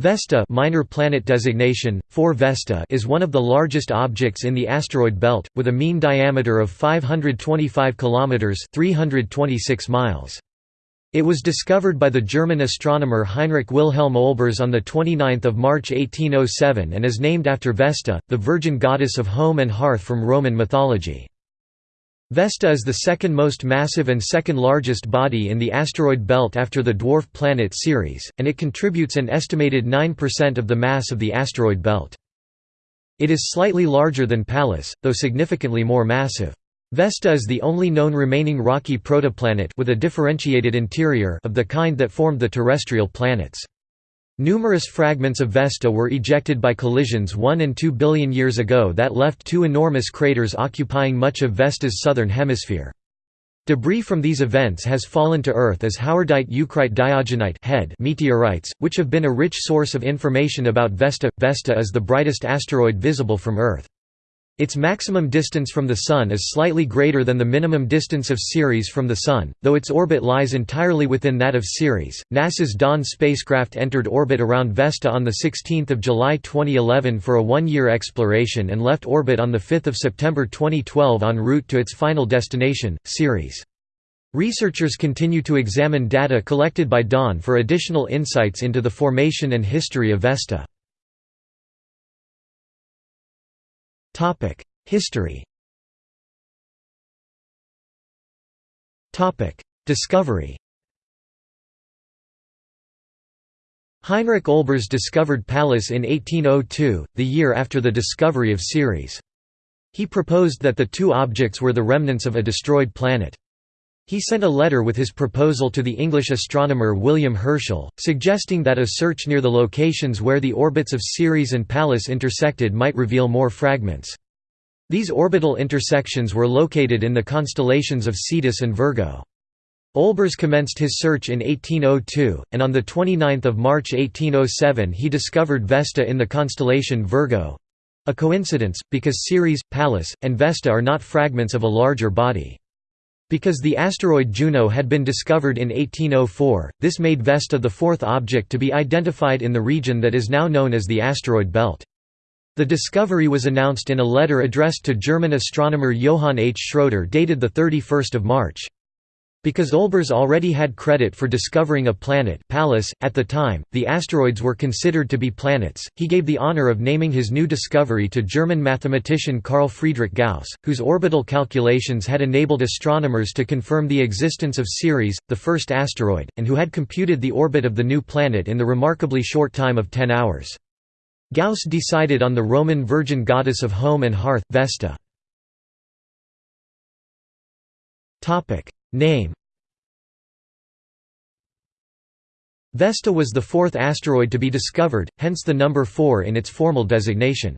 Vesta minor planet designation, 4 Vesta is one of the largest objects in the asteroid belt, with a mean diameter of 525 km 326 miles. It was discovered by the German astronomer Heinrich Wilhelm Olbers on 29 March 1807 and is named after Vesta, the virgin goddess of home and hearth from Roman mythology. Vesta is the second most massive and second largest body in the asteroid belt after the dwarf planet Ceres, and it contributes an estimated 9% of the mass of the asteroid belt. It is slightly larger than Pallas, though significantly more massive. Vesta is the only known remaining rocky protoplanet with a differentiated interior of the kind that formed the terrestrial planets. Numerous fragments of Vesta were ejected by collisions 1 and 2 billion years ago that left two enormous craters occupying much of Vesta's southern hemisphere. Debris from these events has fallen to Earth as howardite eucrite diogenite HED meteorites, which have been a rich source of information about Vesta. Vesta is the brightest asteroid visible from Earth. Its maximum distance from the Sun is slightly greater than the minimum distance of Ceres from the Sun, though its orbit lies entirely within that of Ceres. NASA's Dawn spacecraft entered orbit around Vesta on 16 July 2011 for a one year exploration and left orbit on 5 September 2012 en route to its final destination, Ceres. Researchers continue to examine data collected by Dawn for additional insights into the formation and history of Vesta. History Discovery Heinrich Olbers discovered Pallas in 1802, the year after the discovery of Ceres. He proposed that the two objects were the remnants of a destroyed planet. He sent a letter with his proposal to the English astronomer William Herschel, suggesting that a search near the locations where the orbits of Ceres and Pallas intersected might reveal more fragments. These orbital intersections were located in the constellations of Cetus and Virgo. Olbers commenced his search in 1802, and on 29 March 1807 he discovered Vesta in the constellation Virgo—a coincidence, because Ceres, Pallas, and Vesta are not fragments of a larger body. Because the asteroid Juno had been discovered in 1804, this made Vesta the fourth object to be identified in the region that is now known as the asteroid belt. The discovery was announced in a letter addressed to German astronomer Johann H. Schröter dated 31 March. Because Olbers already had credit for discovering a planet Pallas, at the time, the asteroids were considered to be planets, he gave the honor of naming his new discovery to German mathematician Carl Friedrich Gauss, whose orbital calculations had enabled astronomers to confirm the existence of Ceres, the first asteroid, and who had computed the orbit of the new planet in the remarkably short time of 10 hours. Gauss decided on the Roman virgin goddess of home and hearth, Vesta. Name Vesta was the fourth asteroid to be discovered, hence the number 4 in its formal designation.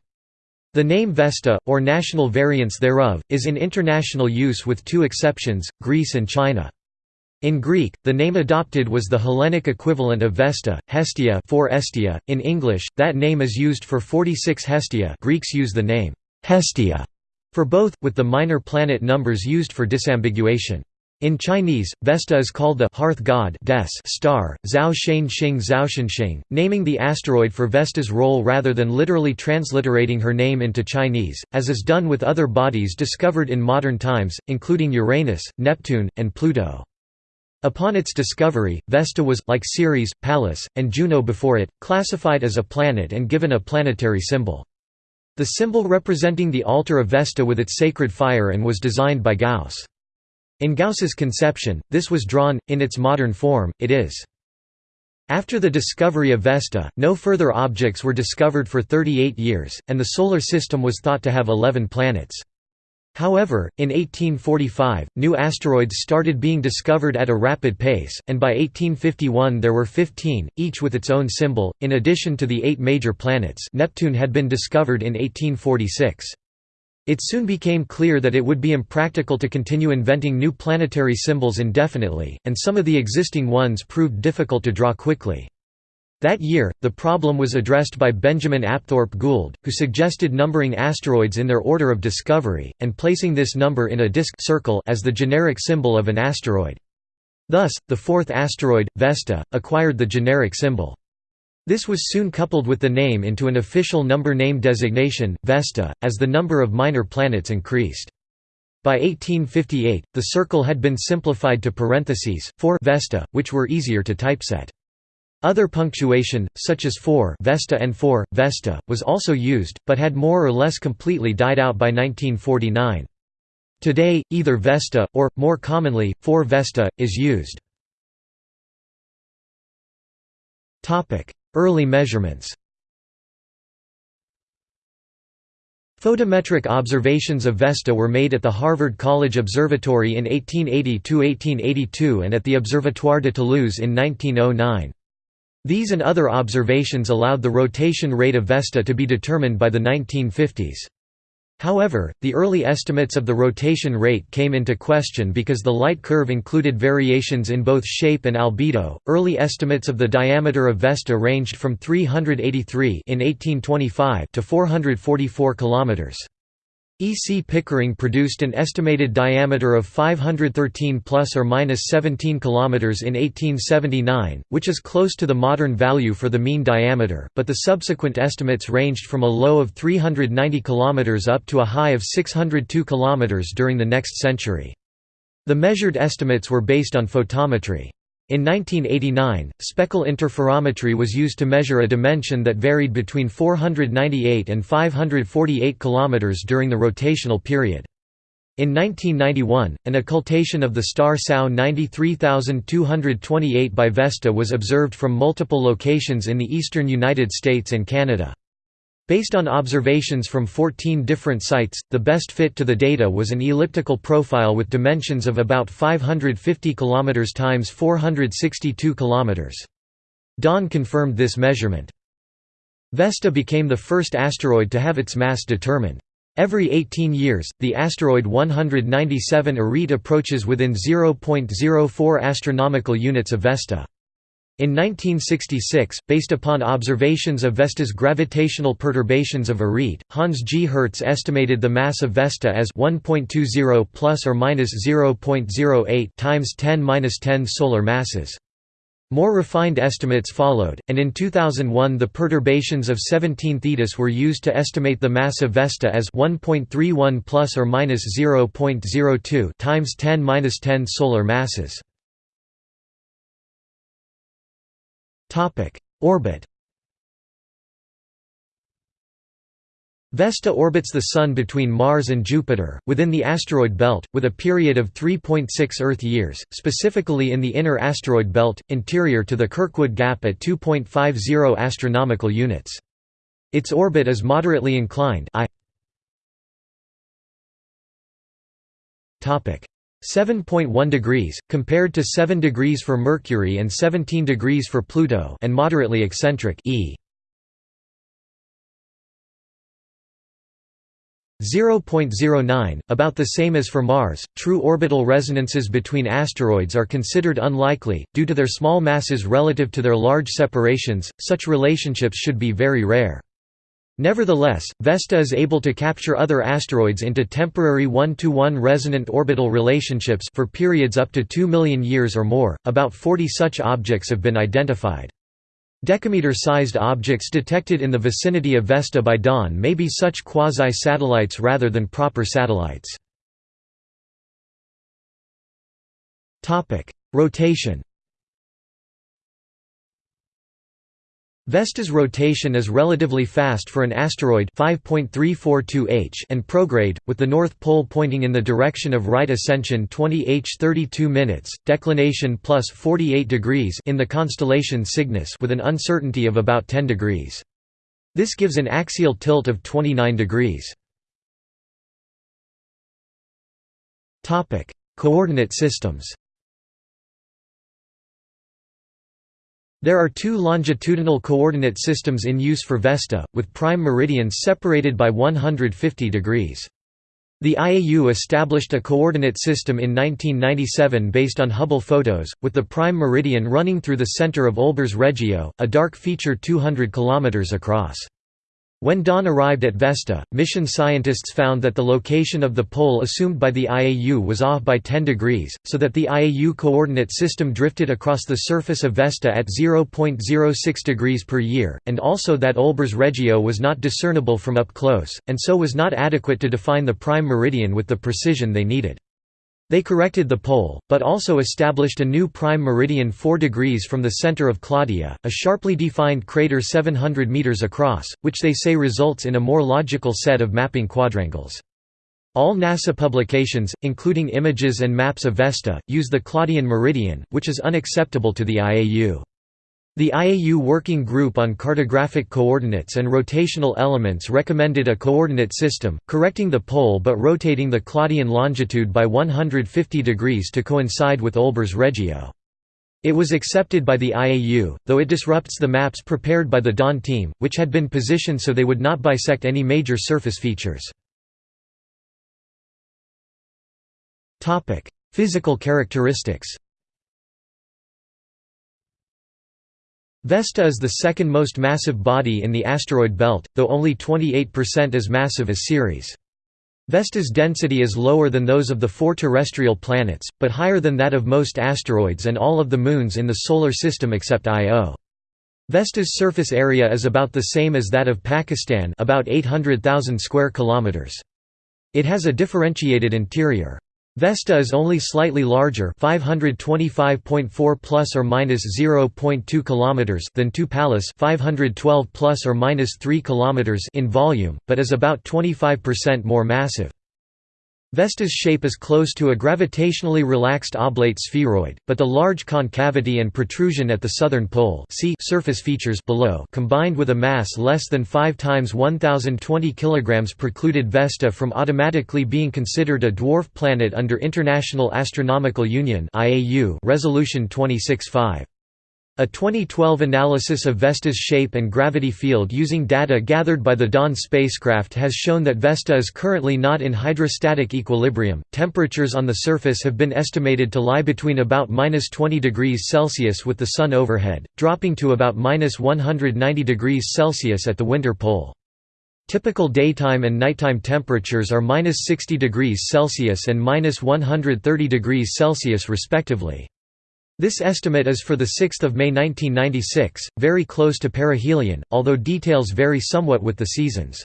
The name Vesta, or national variants thereof, is in international use with two exceptions, Greece and China. In Greek, the name adopted was the Hellenic equivalent of Vesta, Hestia, 4 Estia. In English, that name is used for 46 Hestia. Greeks use the name Hestia for both, with the minor planet numbers used for disambiguation. In Chinese, Vesta is called the hearth god des star, Zhao Shen Xing Zhao naming the asteroid for Vesta's role rather than literally transliterating her name into Chinese, as is done with other bodies discovered in modern times, including Uranus, Neptune, and Pluto. Upon its discovery, Vesta was, like Ceres, Pallas, and Juno before it, classified as a planet and given a planetary symbol. The symbol representing the altar of Vesta with its sacred fire and was designed by Gauss. In Gauss's conception, this was drawn, in its modern form, it is. After the discovery of Vesta, no further objects were discovered for 38 years, and the Solar System was thought to have 11 planets. However, in 1845, new asteroids started being discovered at a rapid pace, and by 1851 there were 15, each with its own symbol, in addition to the eight major planets Neptune had been discovered in 1846. It soon became clear that it would be impractical to continue inventing new planetary symbols indefinitely, and some of the existing ones proved difficult to draw quickly. That year, the problem was addressed by Benjamin Apthorp Gould, who suggested numbering asteroids in their order of discovery, and placing this number in a disk circle as the generic symbol of an asteroid. Thus, the fourth asteroid, Vesta, acquired the generic symbol. This was soon coupled with the name into an official number name designation, Vesta, as the number of minor planets increased. By 1858, the circle had been simplified to parentheses, 4 Vesta, which were easier to typeset. Other punctuation, such as 4 Vesta and 4 Vesta, was also used, but had more or less completely died out by 1949. Today, either Vesta, or, more commonly, 4 Vesta, is used. Early measurements Photometric observations of Vesta were made at the Harvard College Observatory in 1880–1882 and at the Observatoire de Toulouse in 1909. These and other observations allowed the rotation rate of Vesta to be determined by the 1950s. However, the early estimates of the rotation rate came into question because the light curve included variations in both shape and albedo. Early estimates of the diameter of Vesta ranged from 383 in 1825 to 444 kilometers. E. C. Pickering produced an estimated diameter of 513 plus or minus 17 km in 1879, which is close to the modern value for the mean diameter, but the subsequent estimates ranged from a low of 390 km up to a high of 602 km during the next century. The measured estimates were based on photometry. In 1989, speckle interferometry was used to measure a dimension that varied between 498 and 548 km during the rotational period. In 1991, an occultation of the star SAO 93228 by Vesta was observed from multiple locations in the eastern United States and Canada. Based on observations from 14 different sites, the best fit to the data was an elliptical profile with dimensions of about 550 km x 462 km. Dawn confirmed this measurement. Vesta became the first asteroid to have its mass determined. Every 18 years, the asteroid 197 Arete approaches within 0.04 astronomical units of Vesta. In 1966, based upon observations of Vesta's gravitational perturbations of Arete, Hans G. Hertz estimated the mass of Vesta as 1.20 plus or minus 0.08 times 10^-10 solar masses. More refined estimates followed, and in 2001 the perturbations of 17 Thetis were used to estimate the mass of Vesta as 1.31 plus or minus 0.02 times 10^-10 solar masses. Orbit Vesta orbits the Sun between Mars and Jupiter, within the asteroid belt, with a period of 3.6 Earth years, specifically in the inner asteroid belt, interior to the Kirkwood Gap at 2.50 astronomical units. Its orbit is moderately inclined I 7.1 degrees, compared to 7 degrees for Mercury and 17 degrees for Pluto and moderately eccentric e. 0.09, about the same as for Mars. True orbital resonances between asteroids are considered unlikely, due to their small masses relative to their large separations, such relationships should be very rare. Nevertheless, Vesta is able to capture other asteroids into temporary one-to-one -one resonant orbital relationships for periods up to 2 million years or more. About 40 such objects have been identified. Decameter-sized objects detected in the vicinity of Vesta by dawn may be such quasi-satellites rather than proper satellites. Rotation Vesta's rotation is relatively fast for an asteroid 5.342 h and prograde, with the North Pole pointing in the direction of right ascension 20 h 32 minutes, declination plus 48 degrees in the constellation Cygnus with an uncertainty of about 10 degrees. This gives an axial tilt of 29 degrees. Coordinate systems There are two longitudinal coordinate systems in use for Vesta, with prime meridians separated by 150 degrees. The IAU established a coordinate system in 1997 based on Hubble photos, with the prime meridian running through the center of Olbers Regio, a dark feature 200 km across. When Dawn arrived at Vesta, mission scientists found that the location of the pole assumed by the IAU was off by 10 degrees, so that the IAU coordinate system drifted across the surface of Vesta at 0.06 degrees per year, and also that Olbers Regio was not discernible from up close, and so was not adequate to define the prime meridian with the precision they needed. They corrected the pole, but also established a new prime meridian 4 degrees from the center of Claudia, a sharply defined crater 700 meters across, which they say results in a more logical set of mapping quadrangles. All NASA publications, including images and maps of Vesta, use the Claudian meridian, which is unacceptable to the IAU. The IAU Working Group on Cartographic Coordinates and Rotational Elements recommended a coordinate system, correcting the pole but rotating the Claudian longitude by 150 degrees to coincide with Olbers Regio. It was accepted by the IAU, though it disrupts the maps prepared by the Dawn team, which had been positioned so they would not bisect any major surface features. Physical characteristics Vesta is the second most massive body in the asteroid belt, though only 28% as massive as Ceres. Vesta's density is lower than those of the four terrestrial planets, but higher than that of most asteroids and all of the moons in the Solar System except Io. Vesta's surface area is about the same as that of Pakistan about 800,000 square kilometers. It has a differentiated interior. Vesta is only slightly larger, 525.4 plus or minus 0.2 kilometers than 2 Pallas, 512 plus or minus 3 kilometers in volume, but is about 25% more massive. Vesta's shape is close to a gravitationally relaxed oblate spheroid, but the large concavity and protrusion at the southern pole see surface features below combined with a mass less than 5 times 1020 kg precluded Vesta from automatically being considered a dwarf planet under International Astronomical Union resolution 26.5. A 2012 analysis of Vesta's shape and gravity field using data gathered by the Dawn spacecraft has shown that Vesta is currently not in hydrostatic equilibrium. Temperatures on the surface have been estimated to lie between about minus 20 degrees Celsius with the Sun overhead, dropping to about minus 190 degrees Celsius at the winter pole. Typical daytime and nighttime temperatures are minus 60 degrees Celsius and minus 130 degrees Celsius respectively. This estimate is for 6 May 1996, very close to perihelion, although details vary somewhat with the seasons.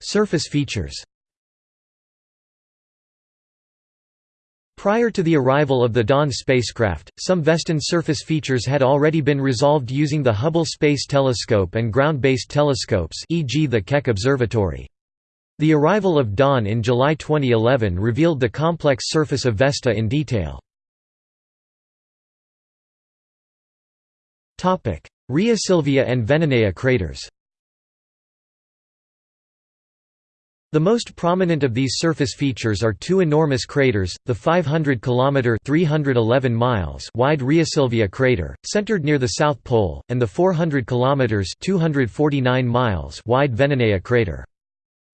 Surface features Prior to the arrival of the Dawn spacecraft, some Vestan surface features had already been resolved using the Hubble Space Telescope and ground-based telescopes e.g. the Keck Observatory. The arrival of Dawn in July 2011 revealed the complex surface of Vesta in detail. Rhea Silvia and Veneneia craters The most prominent of these surface features are two enormous craters, the 500 km 311 miles wide Silvia crater, centered near the South Pole, and the 400 km 249 miles wide Veneneia crater.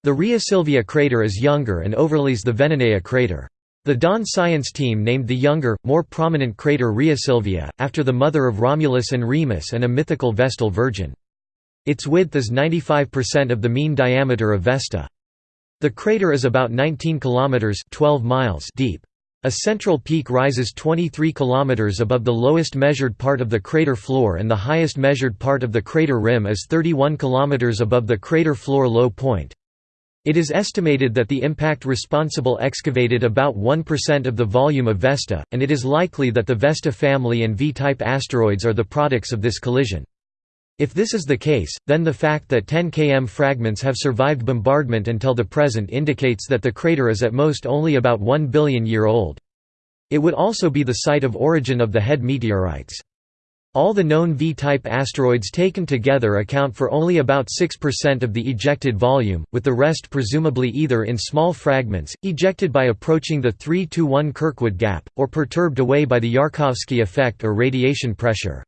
The Rhea Silvia crater is younger and overlays the Veneneia crater. The Dawn science team named the younger, more prominent crater Rhea Silvia, after the mother of Romulus and Remus and a mythical Vestal Virgin. Its width is 95% of the mean diameter of Vesta. The crater is about 19 kilometers 12 miles deep. A central peak rises 23 km above the lowest measured part of the crater floor and the highest measured part of the crater rim is 31 km above the crater floor low point. It is estimated that the impact responsible excavated about 1% of the volume of Vesta, and it is likely that the Vesta family and V-type asteroids are the products of this collision. If this is the case, then the fact that 10 km fragments have survived bombardment until the present indicates that the crater is at most only about 1 billion year old. It would also be the site of origin of the HED meteorites. All the known V-type asteroids taken together account for only about 6% of the ejected volume, with the rest presumably either in small fragments, ejected by approaching the 3–1 Kirkwood gap, or perturbed away by the Yarkovsky effect or radiation pressure.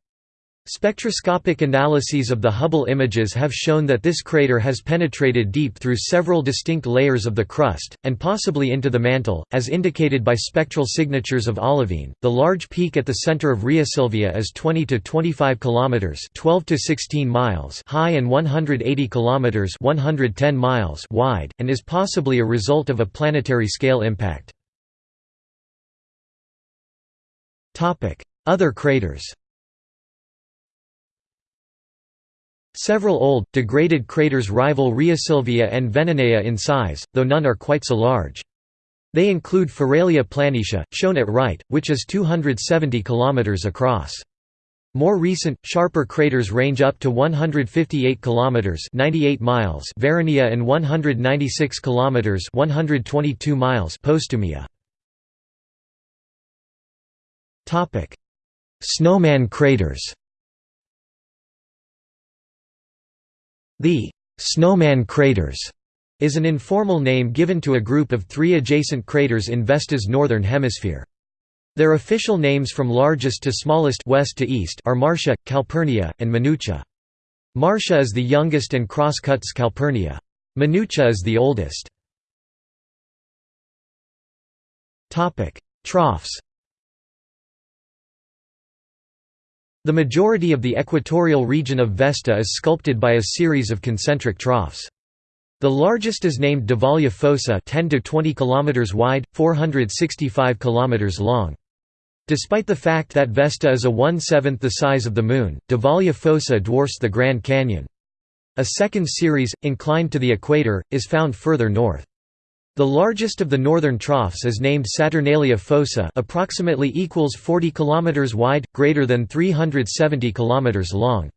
Spectroscopic analyses of the Hubble images have shown that this crater has penetrated deep through several distinct layers of the crust, and possibly into the mantle, as indicated by spectral signatures of olivine. The large peak at the center of Silvia is 20 to 25 kilometers (12 to 16 miles) high and 180 kilometers (110 miles) wide, and is possibly a result of a planetary scale impact. Topic: Other craters. Several old, degraded craters rival Silvia and Veneneia in size, though none are quite so large. They include Feralia planitia, shown at right, which is 270 km across. More recent, sharper craters range up to 158 km 98 miles Varronilla and 196 km 122 miles Postumia. Snowman craters The «Snowman craters» is an informal name given to a group of three adjacent craters in Vesta's northern hemisphere. Their official names from largest to smallest west to east are Marcia, Calpurnia, and Minucia. Marcia is the youngest and cross-cuts Calpurnia. Minucia is the oldest. Troughs The majority of the equatorial region of Vesta is sculpted by a series of concentric troughs. The largest is named Divalia Fossa 10 to 20 km wide, 465 km long. Despite the fact that Vesta is a one-seventh the size of the Moon, Divalia Fossa dwarfs the Grand Canyon. A second series, inclined to the equator, is found further north. The largest of the northern troughs is named Saturnalia fossa approximately equals 40 km wide, greater than 370 km long.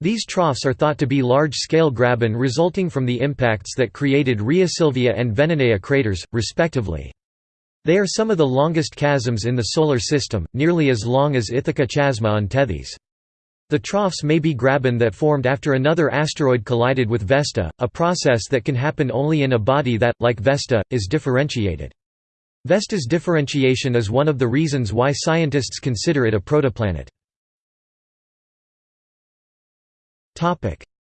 These troughs are thought to be large-scale graben resulting from the impacts that created Silvia and Veneneia craters, respectively. They are some of the longest chasms in the Solar System, nearly as long as Ithaca Chasma on Tethys. The troughs may be graben that formed after another asteroid collided with Vesta, a process that can happen only in a body that, like Vesta, is differentiated. Vesta's differentiation is one of the reasons why scientists consider it a protoplanet.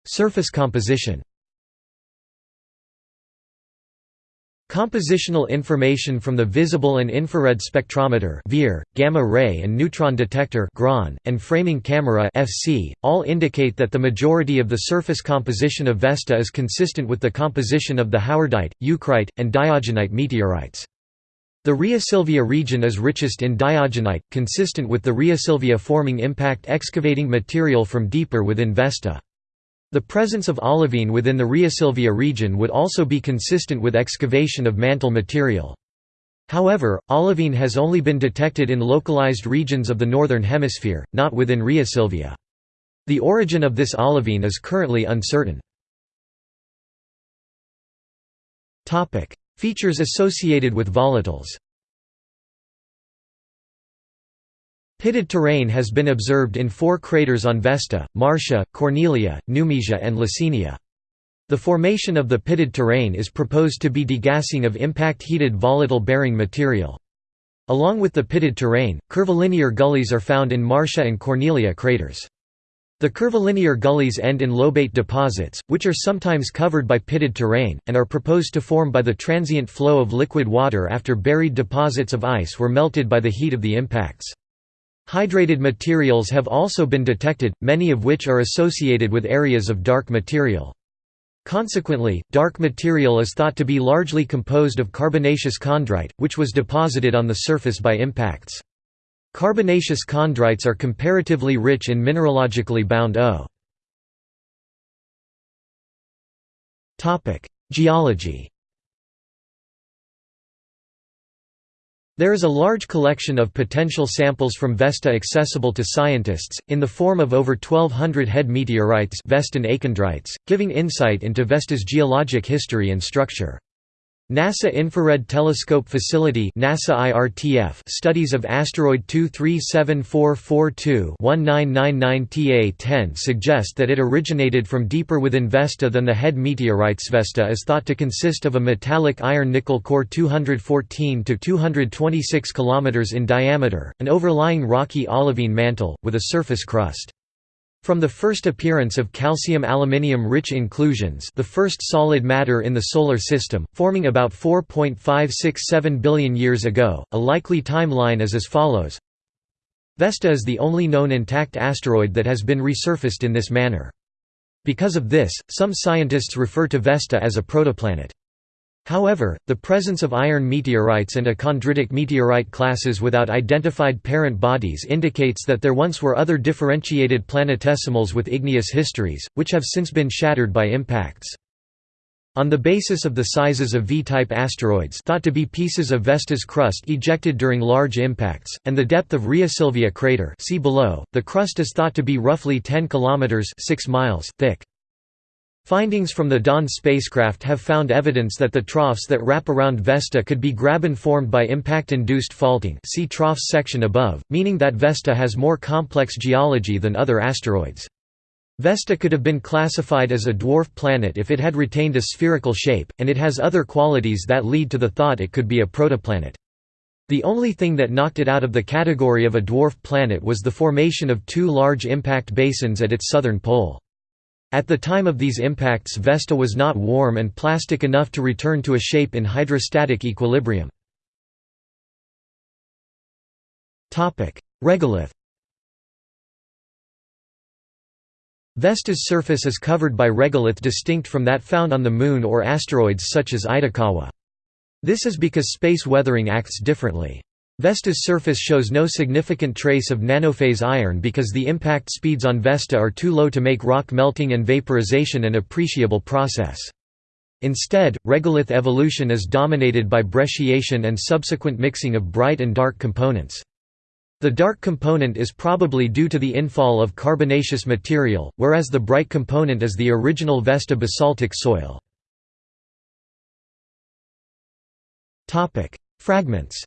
Surface composition Compositional information from the visible and infrared spectrometer (VIR), gamma ray and neutron detector and framing camera FC, all indicate that the majority of the surface composition of Vesta is consistent with the composition of the howardite, eucrite, and diogenite meteorites. The Silvia region is richest in diogenite, consistent with the Silvia forming impact excavating material from deeper within Vesta. The presence of olivine within the Silvia region would also be consistent with excavation of mantle material. However, olivine has only been detected in localized regions of the Northern Hemisphere, not within Silvia. The origin of this olivine is currently uncertain. Features associated with volatiles Pitted terrain has been observed in four craters on Vesta, Marcia, Cornelia, Numisia and Licinia. The formation of the pitted terrain is proposed to be degassing of impact-heated volatile-bearing material. Along with the pitted terrain, curvilinear gullies are found in Marcia and Cornelia craters. The curvilinear gullies end in lobate deposits, which are sometimes covered by pitted terrain, and are proposed to form by the transient flow of liquid water after buried deposits of ice were melted by the heat of the impacts. Hydrated materials have also been detected, many of which are associated with areas of dark material. Consequently, dark material is thought to be largely composed of carbonaceous chondrite, which was deposited on the surface by impacts. Carbonaceous chondrites are comparatively rich in mineralogically bound O. Geology There is a large collection of potential samples from Vesta accessible to scientists, in the form of over 1200 HED meteorites Vestan achondrites, giving insight into Vesta's geologic history and structure. NASA Infrared Telescope Facility NASA IRTF studies of asteroid 237442-1999 TA-10 suggest that it originated from deeper within Vesta than the HED meteorites. Vesta is thought to consist of a metallic iron-nickel core 214 to 226 km in diameter, an overlying rocky olivine mantle, with a surface crust. From the first appearance of calcium-aluminium-rich inclusions the first solid matter in the Solar System, forming about 4.567 billion years ago, a likely timeline is as follows Vesta is the only known intact asteroid that has been resurfaced in this manner. Because of this, some scientists refer to Vesta as a protoplanet. However, the presence of iron meteorites and achondritic meteorite classes without identified parent bodies indicates that there once were other differentiated planetesimals with igneous histories, which have since been shattered by impacts. On the basis of the sizes of V-type asteroids thought to be pieces of Vesta's crust ejected during large impacts, and the depth of Rhea Silvia crater see below, the crust is thought to be roughly 10 km 6 miles thick. Findings from the Dawn spacecraft have found evidence that the troughs that wrap around Vesta could be graben-formed by impact-induced faulting see troughs section above, meaning that Vesta has more complex geology than other asteroids. Vesta could have been classified as a dwarf planet if it had retained a spherical shape, and it has other qualities that lead to the thought it could be a protoplanet. The only thing that knocked it out of the category of a dwarf planet was the formation of two large impact basins at its southern pole. At the time of these impacts Vesta was not warm and plastic enough to return to a shape in hydrostatic equilibrium. Regolith Vesta's surface is covered by regolith distinct from that found on the Moon or asteroids such as Itokawa. This is because space weathering acts differently. Vesta's surface shows no significant trace of nanophase iron because the impact speeds on Vesta are too low to make rock melting and vaporization an appreciable process. Instead, regolith evolution is dominated by brecciation and subsequent mixing of bright and dark components. The dark component is probably due to the infall of carbonaceous material, whereas the bright component is the original Vesta basaltic soil. Fragments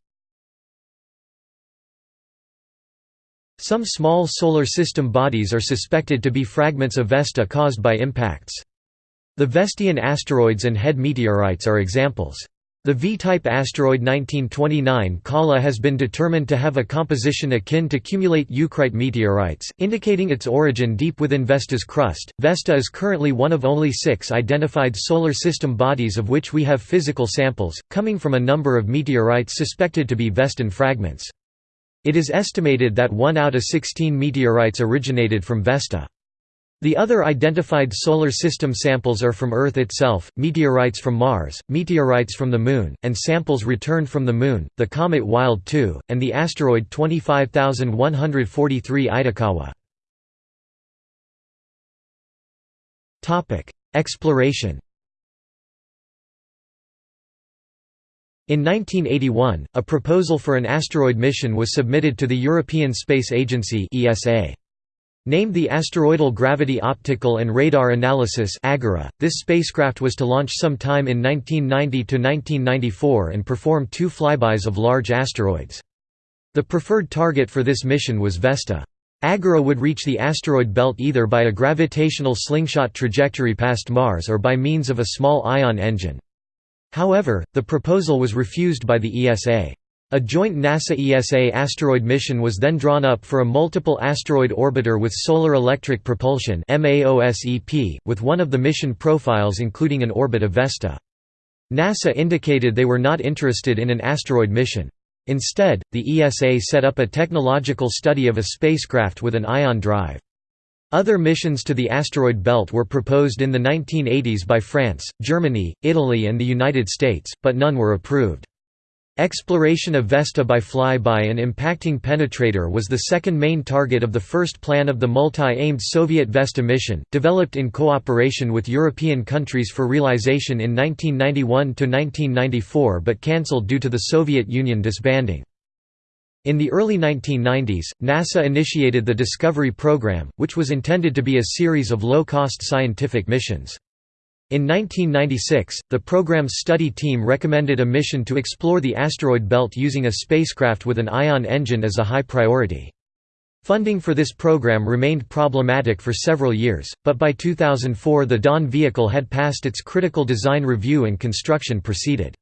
Some small Solar System bodies are suspected to be fragments of Vesta caused by impacts. The Vestian asteroids and HED meteorites are examples. The V-type asteroid 1929 Kollaa has been determined to have a composition akin to cumulate eucrite meteorites, indicating its origin deep within Vesta's crust. Vesta is currently one of only six identified Solar System bodies of which we have physical samples, coming from a number of meteorites suspected to be Vestan fragments. It is estimated that 1 out of 16 meteorites originated from Vesta. The other identified Solar System samples are from Earth itself, meteorites from Mars, meteorites from the Moon, and samples returned from the Moon, the comet Wild 2, and the asteroid 25143 Itokawa. Exploration In 1981, a proposal for an asteroid mission was submitted to the European Space Agency (ESA). Named the Asteroidal Gravity Optical and Radar Analysis this spacecraft was to launch sometime in 1990 to 1994 and perform two flybys of large asteroids. The preferred target for this mission was Vesta. Agora would reach the asteroid belt either by a gravitational slingshot trajectory past Mars or by means of a small ion engine. However, the proposal was refused by the ESA. A joint NASA-ESA asteroid mission was then drawn up for a multiple asteroid orbiter with solar electric propulsion with one of the mission profiles including an orbit of Vesta. NASA indicated they were not interested in an asteroid mission. Instead, the ESA set up a technological study of a spacecraft with an ion drive. Other missions to the asteroid belt were proposed in the 1980s by France, Germany, Italy and the United States, but none were approved. Exploration of Vesta by flyby and impacting penetrator was the second main target of the first plan of the multi-aimed Soviet Vesta mission, developed in cooperation with European countries for realization in 1991–1994 but cancelled due to the Soviet Union disbanding. In the early 1990s, NASA initiated the Discovery Program, which was intended to be a series of low-cost scientific missions. In 1996, the program's study team recommended a mission to explore the asteroid belt using a spacecraft with an ion engine as a high priority. Funding for this program remained problematic for several years, but by 2004 the Dawn vehicle had passed its critical design review and construction proceeded.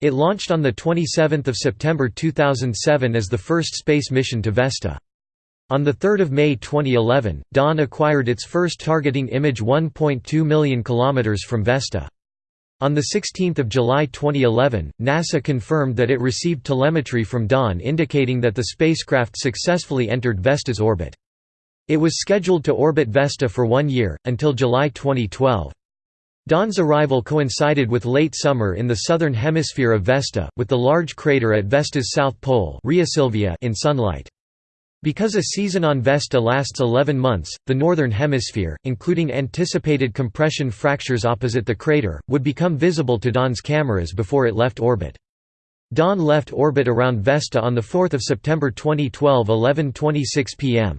It launched on 27 September 2007 as the first space mission to Vesta. On 3 May 2011, Dawn acquired its first targeting image 1.2 million km from Vesta. On 16 July 2011, NASA confirmed that it received telemetry from Dawn indicating that the spacecraft successfully entered Vesta's orbit. It was scheduled to orbit Vesta for one year, until July 2012. Dawn's arrival coincided with late summer in the southern hemisphere of Vesta, with the large crater at Vesta's south pole in sunlight. Because a season on Vesta lasts 11 months, the northern hemisphere, including anticipated compression fractures opposite the crater, would become visible to Dawn's cameras before it left orbit. Dawn left orbit around Vesta on 4 September 2012 11.26 pm.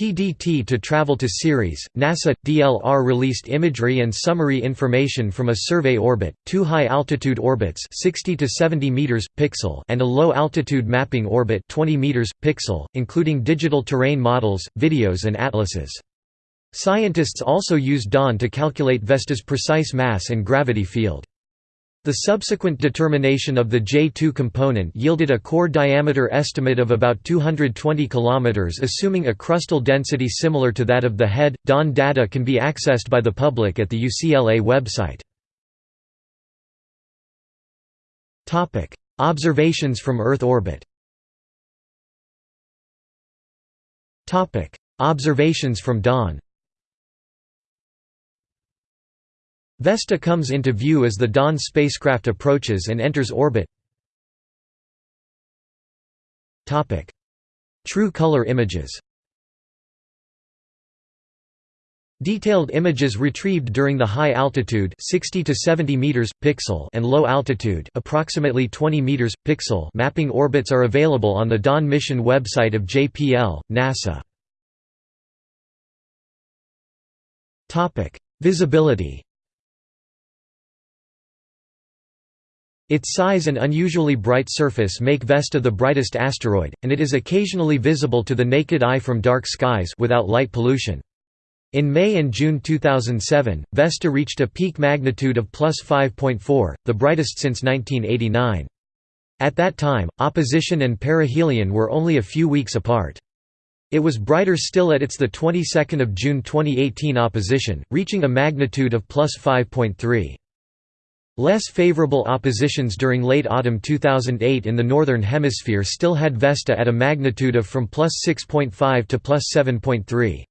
PDT to travel to Ceres, NASA DLR released imagery and summary information from a survey orbit, two high-altitude orbits 60 to 70 meters pixel and a low-altitude mapping orbit 20 meters pixel, including digital terrain models, videos and atlases. Scientists also used DAWN to calculate Vesta's precise mass and gravity field. The subsequent determination of the J2 component yielded a core diameter estimate of about 220 km assuming a crustal density similar to that of the HED. Dawn data can be accessed by the public at the UCLA website. Observations from Earth orbit. Observations from Dawn. Vesta comes into view as the Dawn spacecraft approaches and enters orbit. True color images Detailed images retrieved during the high altitude 60 to 70 meters pixel and low altitude approximately 20 meters pixel mapping orbits are available on the Dawn mission website of JPL NASA. Topic: Visibility Its size and unusually bright surface make Vesta the brightest asteroid, and it is occasionally visible to the naked eye from dark skies without light pollution. In May and June 2007, Vesta reached a peak magnitude of plus 5.4, the brightest since 1989. At that time, opposition and perihelion were only a few weeks apart. It was brighter still at its the 22nd of June 2018 opposition, reaching a magnitude of plus 5.3. Less favorable oppositions during late autumn 2008 in the Northern Hemisphere still had Vesta at a magnitude of from plus 6.5 to plus 7.3.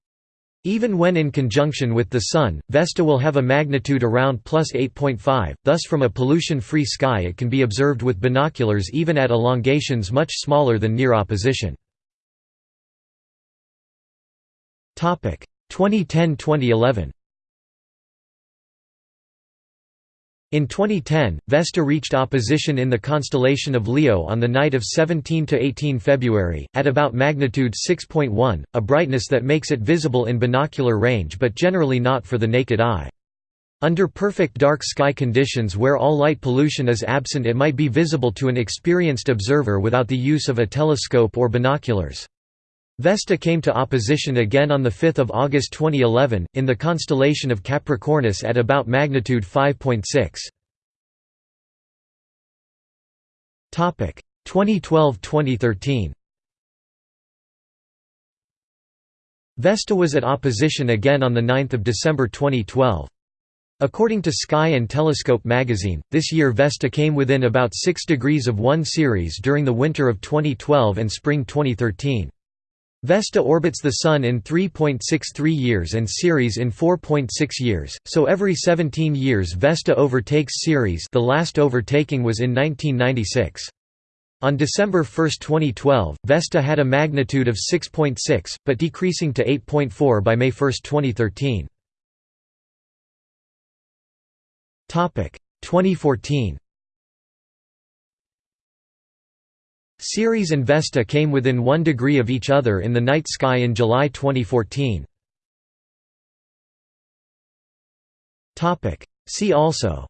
Even when in conjunction with the Sun, Vesta will have a magnitude around plus 8.5, thus from a pollution-free sky it can be observed with binoculars even at elongations much smaller than near opposition. 2010–2011 In 2010, Vesta reached opposition in the constellation of Leo on the night of 17–18 February, at about magnitude 6.1, a brightness that makes it visible in binocular range but generally not for the naked eye. Under perfect dark sky conditions where all light pollution is absent it might be visible to an experienced observer without the use of a telescope or binoculars. Vesta came to opposition again on 5 August 2011, in the constellation of Capricornus at about magnitude 5.6. 2012–2013 Vesta was at opposition again on 9 December 2012. According to Sky and Telescope magazine, this year Vesta came within about 6 degrees of 1 Ceres during the winter of 2012 and spring 2013. Vesta orbits the Sun in 3.63 years and Ceres in 4.6 years, so every 17 years Vesta overtakes Ceres the last overtaking was in 1996. On December 1, 2012, Vesta had a magnitude of 6.6, but decreasing to 8.4 by May 1, 2013. 2014 Ceres and Vesta came within 1 degree of each other in the night sky in July 2014. See also.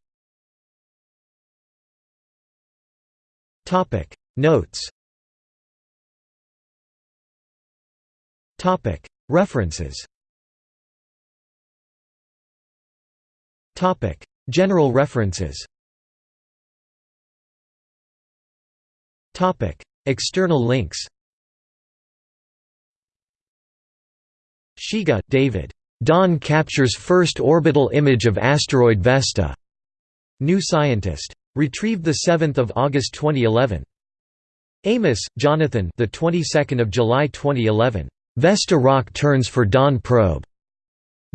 Notes. References. General references External links Shiga, David. Dawn captures first orbital image of asteroid Vesta. New Scientist. Retrieved the 7th of August 2011. Amos, Jonathan. The 22nd of July 2011. Vesta rock turns for Dawn probe.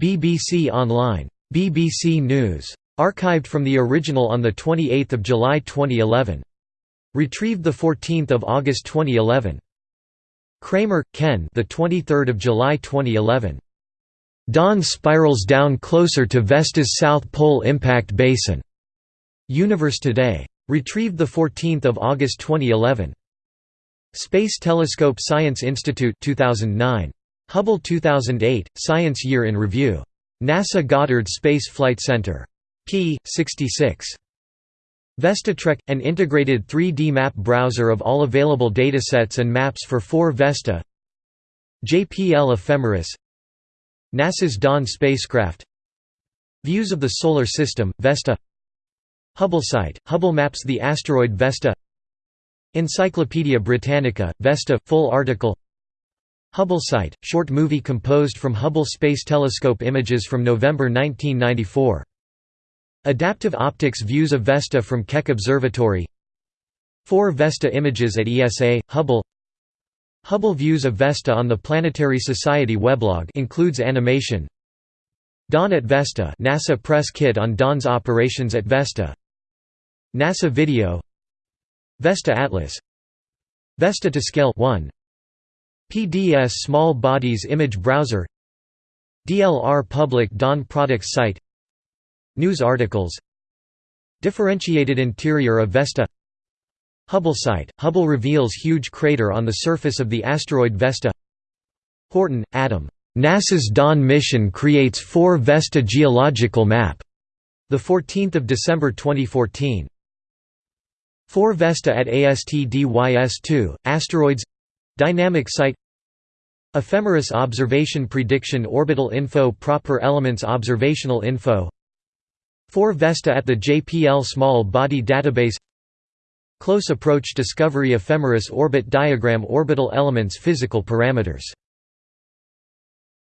BBC Online. BBC News. Archived from the original on the 28th of July 2011. Retrieved the 14th of August 2011. Kremer, Ken. The 23rd of July 2011. Dawn spirals down closer to Vesta's South Pole impact basin. Universe Today. Retrieved 14 August 2011. Space Telescope Science Institute 2009. Hubble 2008, Science Year in Review. NASA Goddard Space Flight Center. p. 66. VestaTrek – an integrated 3D map browser of all available datasets and maps for 4 Vesta. JPL Ephemeris. NASA's Dawn spacecraft. Views of the Solar System, Vesta. Hubblesite, Hubble maps the asteroid Vesta. Encyclopaedia Britannica, Vesta, full article. Hubblesite, short movie composed from Hubble Space Telescope images from November 1994. Adaptive Optics views of Vesta from Keck Observatory. 4 Vesta images at ESA, Hubble. Hubble views of Vesta on the Planetary Society weblog includes animation. Dawn at Vesta NASA press kit on Dawn's operations at Vesta. NASA video. Vesta Atlas. Vesta to Scale 1 PDS Small Bodies Image Browser. DLR Public Dawn Products Site News articles Differentiated interior of Vesta Hubble site – Hubble reveals huge crater on the surface of the asteroid Vesta Horton, Adam. NASA's Dawn mission creates 4 Vesta geological map. 14 December 2014. 4 Vesta at ASTDYS-2, Asteroids Dynamic Site Ephemeris Observation Prediction Orbital Info Proper Elements Observational Info 4 Vesta at the JPL Small Body Database. Close approach discovery ephemeris orbit diagram orbital elements physical parameters